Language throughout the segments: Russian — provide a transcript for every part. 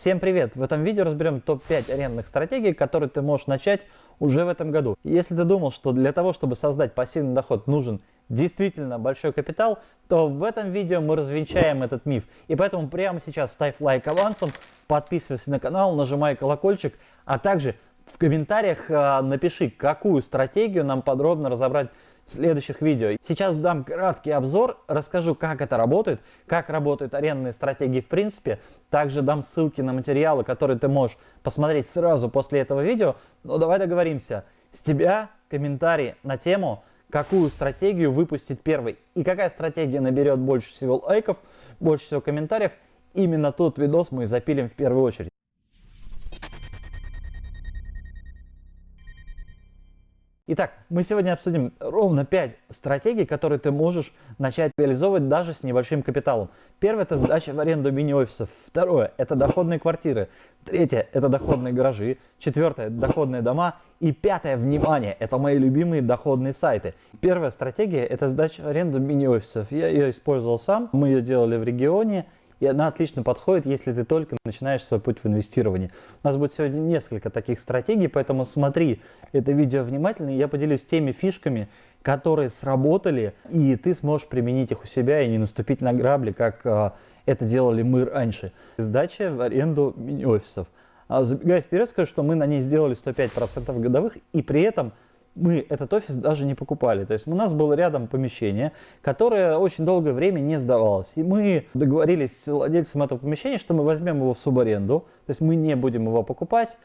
Всем привет! В этом видео разберем топ-5 арендных стратегий, которые ты можешь начать уже в этом году. Если ты думал, что для того, чтобы создать пассивный доход нужен действительно большой капитал, то в этом видео мы развенчаем этот миф. И поэтому прямо сейчас ставь лайк авансом, подписывайся на канал, нажимай колокольчик, а также в комментариях э, напиши, какую стратегию нам подробно разобрать следующих видео. Сейчас дам краткий обзор, расскажу, как это работает, как работают арендные стратегии в принципе. Также дам ссылки на материалы, которые ты можешь посмотреть сразу после этого видео. Но давай договоримся. С тебя комментарий на тему, какую стратегию выпустить первой. И какая стратегия наберет больше всего лайков, больше всего комментариев. Именно тот видос мы запилим в первую очередь. Итак, мы сегодня обсудим ровно 5 стратегий, которые ты можешь начать реализовывать даже с небольшим капиталом. Первое – это сдача в аренду мини-офисов. Второе – это доходные квартиры. Третье – это доходные гаражи. Четвертое – доходные дома. И пятое – внимание, это мои любимые доходные сайты. Первая стратегия – это сдача в аренду мини-офисов. Я ее использовал сам, мы ее делали в регионе. И она отлично подходит, если ты только начинаешь свой путь в инвестировании. У нас будет сегодня несколько таких стратегий, поэтому смотри это видео внимательно. Я поделюсь теми фишками, которые сработали, и ты сможешь применить их у себя и не наступить на грабли, как э, это делали мы раньше. Сдача в аренду мини-офисов. А забегая вперед, скажу, что мы на ней сделали 105% годовых, и при этом мы этот офис даже не покупали. То есть у нас было рядом помещение, которое очень долгое время не сдавалось. И мы договорились с владельцем этого помещения, что мы возьмем его в субаренду, то есть мы не будем его покупать,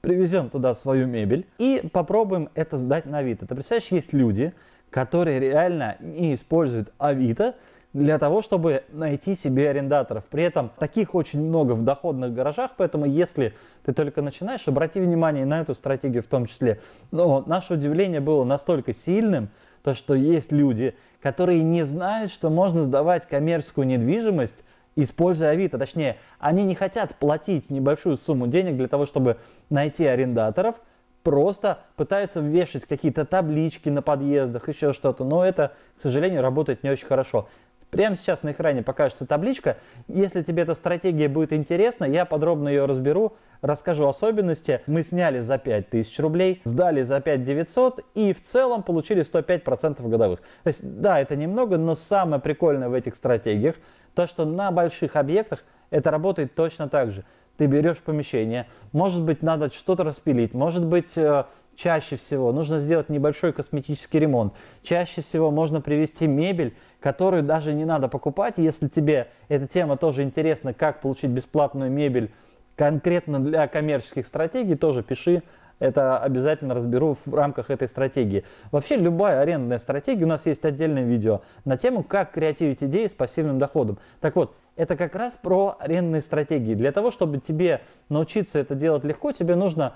привезем туда свою мебель и попробуем это сдать на Авито. Ты представляешь, есть люди, которые реально не используют Авито, для того, чтобы найти себе арендаторов. При этом таких очень много в доходных гаражах, поэтому если ты только начинаешь, обрати внимание на эту стратегию в том числе. Но наше удивление было настолько сильным, то что есть люди, которые не знают, что можно сдавать коммерческую недвижимость, используя Авито. Точнее, они не хотят платить небольшую сумму денег для того, чтобы найти арендаторов, просто пытаются вешать какие-то таблички на подъездах, еще что-то, но это, к сожалению, работает не очень хорошо. Прямо сейчас на экране покажется табличка. Если тебе эта стратегия будет интересна, я подробно ее разберу, расскажу особенности. Мы сняли за 5000 рублей, сдали за 5900 и в целом получили 105% годовых. То есть, да, это немного, но самое прикольное в этих стратегиях, то, что на больших объектах это работает точно так же. Ты берешь помещение, может быть, надо что-то распилить, может быть, э, чаще всего нужно сделать небольшой косметический ремонт. Чаще всего можно привезти мебель, которую даже не надо покупать. Если тебе эта тема тоже интересна, как получить бесплатную мебель конкретно для коммерческих стратегий, тоже пиши. Это обязательно разберу в рамках этой стратегии. Вообще любая арендная стратегия, у нас есть отдельное видео на тему, как креативить идеи с пассивным доходом. Так вот, это как раз про арендные стратегии. Для того, чтобы тебе научиться это делать легко, тебе нужно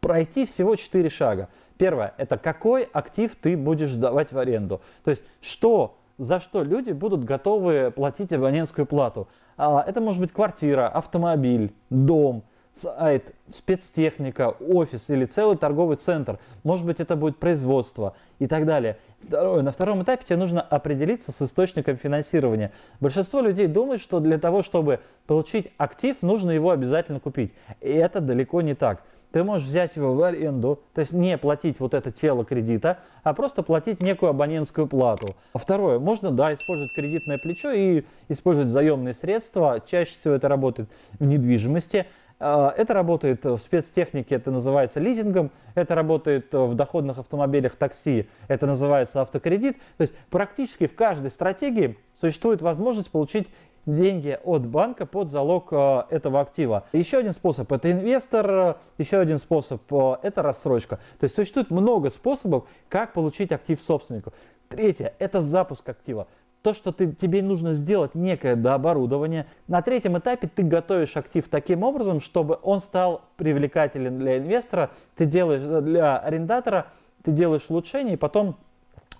пройти всего 4 шага. Первое – это какой актив ты будешь сдавать в аренду. То есть, что, за что люди будут готовы платить абонентскую плату. А, это может быть квартира, автомобиль, дом, сайт, спецтехника, офис или целый торговый центр. Может быть, это будет производство и так далее. Второе. На втором этапе тебе нужно определиться с источником финансирования. Большинство людей думает, что для того, чтобы получить актив, нужно его обязательно купить. И это далеко не так ты можешь взять его в аренду, то есть не платить вот это тело кредита, а просто платить некую абонентскую плату. Второе, можно, да, использовать кредитное плечо и использовать заемные средства. Чаще всего это работает в недвижимости. А, это работает в спецтехнике, это называется лизингом, это работает в доходных автомобилях такси, это называется автокредит. То есть практически в каждой стратегии существует возможность получить деньги от банка под залог э, этого актива. Еще один способ это инвестор, еще один способ э, это рассрочка. То есть существует много способов, как получить актив собственнику. Третье это запуск актива. То, что ты, тебе нужно сделать некое дооборудование. На третьем этапе ты готовишь актив таким образом, чтобы он стал привлекателен для инвестора. Ты делаешь э, для арендатора, ты делаешь улучшение и потом,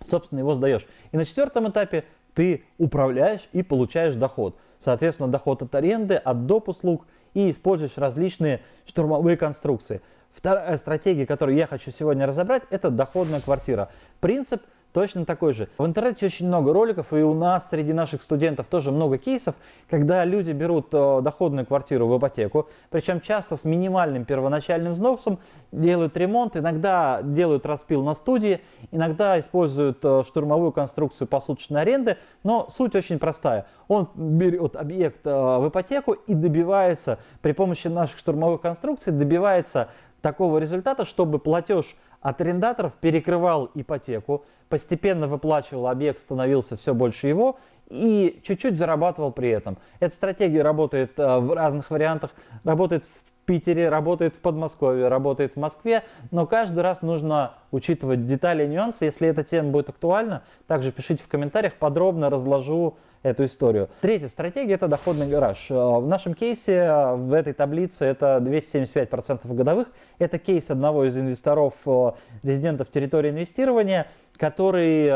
собственно, его сдаешь. И на четвертом этапе ты управляешь и получаешь доход. Соответственно, доход от аренды, от доп. услуг и используешь различные штурмовые конструкции. Вторая стратегия, которую я хочу сегодня разобрать, это доходная квартира. Принцип точно такой же. В интернете очень много роликов, и у нас среди наших студентов тоже много кейсов, когда люди берут э, доходную квартиру в ипотеку, причем часто с минимальным первоначальным взносом, делают ремонт, иногда делают распил на студии, иногда используют э, штурмовую конструкцию посуточной аренды, но суть очень простая. Он берет объект э, в ипотеку и добивается при помощи наших штурмовых конструкций, добивается такого результата, чтобы платеж от арендаторов перекрывал ипотеку, постепенно выплачивал объект, становился все больше его и чуть-чуть зарабатывал при этом. Эта стратегия работает э, в разных вариантах, работает в Питере, работает в Подмосковье, работает в Москве, но каждый раз нужно учитывать детали и нюансы. Если эта тема будет актуальна, также пишите в комментариях, подробно разложу эту историю. Третья стратегия – это доходный гараж. Э, в нашем кейсе, э, в этой таблице, это 275% годовых. Это кейс одного из инвесторов, э, резидентов территории инвестирования, который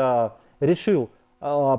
решил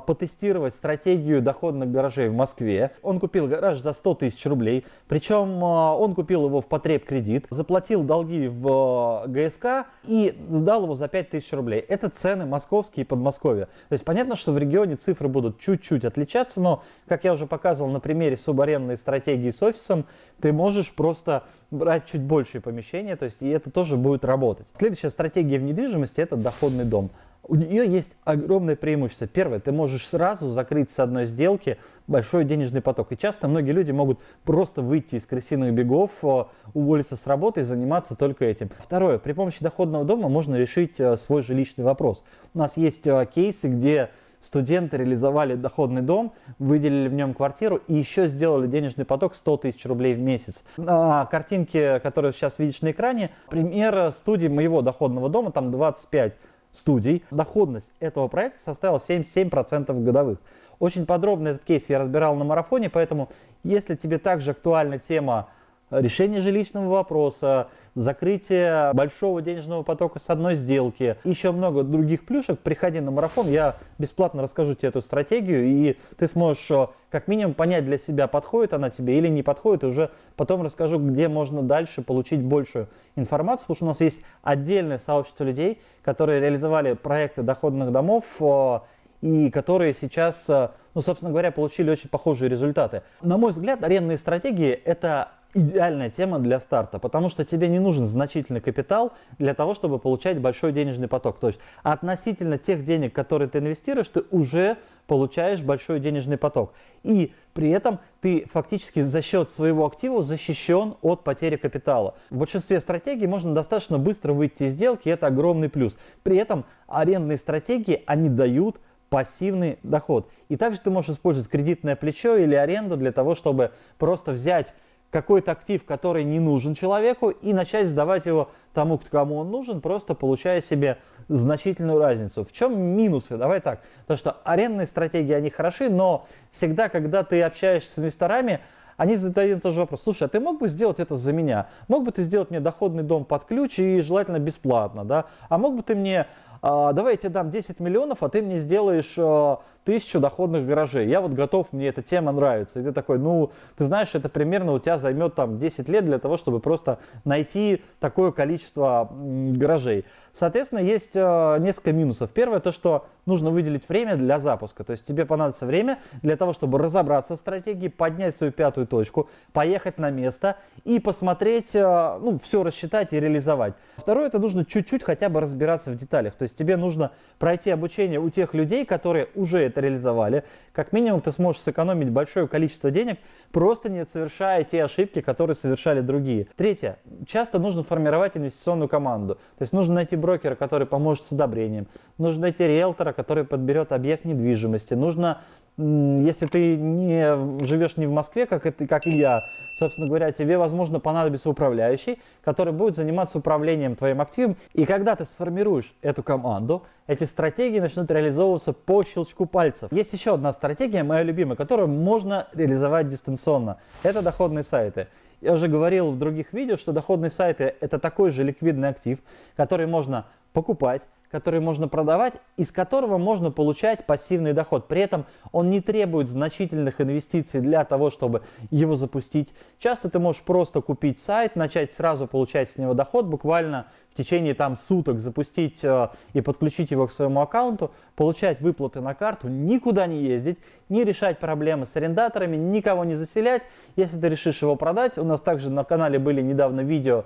потестировать стратегию доходных гаражей в Москве. Он купил гараж за 100 тысяч рублей, причем а, он купил его в потреб кредит, заплатил долги в а, ГСК и сдал его за 5 тысяч рублей. Это цены московские и Подмосковья. То есть понятно, что в регионе цифры будут чуть-чуть отличаться, но, как я уже показывал на примере субарендной стратегии с офисом, ты можешь просто брать чуть большие помещения, то есть и это тоже будет работать. Следующая стратегия в недвижимости – это доходный дом у нее есть огромное преимущество. Первое, ты можешь сразу закрыть с одной сделки большой денежный поток. И часто многие люди могут просто выйти из крысиных бегов, э, уволиться с работы и заниматься только этим. Второе, при помощи доходного дома можно решить э, свой жилищный вопрос. У нас есть э, кейсы, где студенты реализовали доходный дом, выделили в нем квартиру и еще сделали денежный поток 100 тысяч рублей в месяц. На картинке, которую сейчас видишь на экране, пример студии моего доходного дома, там 25 студий. Доходность этого проекта составила 77% годовых. Очень подробно этот кейс я разбирал на марафоне, поэтому если тебе также актуальна тема решение жилищного вопроса, закрытие большого денежного потока с одной сделки, еще много других плюшек, приходи на марафон, я бесплатно расскажу тебе эту стратегию, и ты сможешь э, как минимум понять для себя, подходит она тебе или не подходит, и уже потом расскажу, где можно дальше получить большую информацию, потому что у нас есть отдельное сообщество людей, которые реализовали проекты доходных домов, э, и которые сейчас, э, ну, собственно говоря, получили очень похожие результаты. На мой взгляд, арендные стратегии – это идеальная тема для старта, потому что тебе не нужен значительный капитал для того, чтобы получать большой денежный поток. То есть относительно тех денег, которые ты инвестируешь, ты уже получаешь большой денежный поток. И при этом ты фактически за счет своего актива защищен от потери капитала. В большинстве стратегий можно достаточно быстро выйти из сделки, это огромный плюс. При этом арендные стратегии, они дают пассивный доход. И также ты можешь использовать кредитное плечо или аренду для того, чтобы просто взять какой-то актив, который не нужен человеку, и начать сдавать его тому, кому он нужен, просто получая себе значительную разницу. В чем минусы? Давай так. То, что арендные стратегии, они хороши, но всегда, когда ты общаешься с инвесторами, они задают тоже вопрос, слушай, а ты мог бы сделать это за меня? Мог бы ты сделать мне доходный дом под ключ и желательно бесплатно, да? А мог бы ты мне, а, давай я тебе дам 10 миллионов, а ты мне сделаешь а, тысячу доходных гаражей. Я вот готов, мне эта тема нравится. И ты такой, ну, ты знаешь, это примерно у тебя займет там 10 лет для того, чтобы просто найти такое количество гаражей. Соответственно, есть э, несколько минусов. Первое, то, что нужно выделить время для запуска. То есть тебе понадобится время для того, чтобы разобраться в стратегии, поднять свою пятую точку, поехать на место и посмотреть, э, ну, все рассчитать и реализовать. Второе, это нужно чуть-чуть хотя бы разбираться в деталях. То есть тебе нужно пройти обучение у тех людей, которые уже это реализовали, как минимум ты сможешь сэкономить большое количество денег, просто не совершая те ошибки, которые совершали другие. Третье. Часто нужно формировать инвестиционную команду. То есть нужно найти брокера, который поможет с одобрением. Нужно найти риэлтора, который подберет объект недвижимости. Нужно если ты не живешь не в Москве, как, это, как и я, собственно говоря, тебе, возможно, понадобится управляющий, который будет заниматься управлением твоим активом. И когда ты сформируешь эту команду, эти стратегии начнут реализовываться по щелчку пальцев. Есть еще одна стратегия, моя любимая, которую можно реализовать дистанционно. Это доходные сайты. Я уже говорил в других видео, что доходные сайты это такой же ликвидный актив, который можно покупать, который можно продавать, из которого можно получать пассивный доход. При этом он не требует значительных инвестиций для того, чтобы его запустить. Часто ты можешь просто купить сайт, начать сразу получать с него доход, буквально в течение там суток запустить э, и подключить его к своему аккаунту, получать выплаты на карту, никуда не ездить, не решать проблемы с арендаторами, никого не заселять. Если ты решишь его продать, у нас также на канале были недавно видео,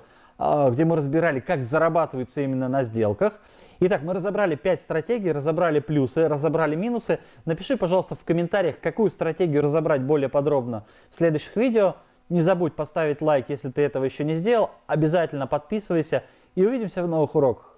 где мы разбирали, как зарабатывается именно на сделках. Итак, мы разобрали 5 стратегий, разобрали плюсы, разобрали минусы. Напиши, пожалуйста, в комментариях, какую стратегию разобрать более подробно в следующих видео. Не забудь поставить лайк, если ты этого еще не сделал. Обязательно подписывайся и увидимся в новых уроках.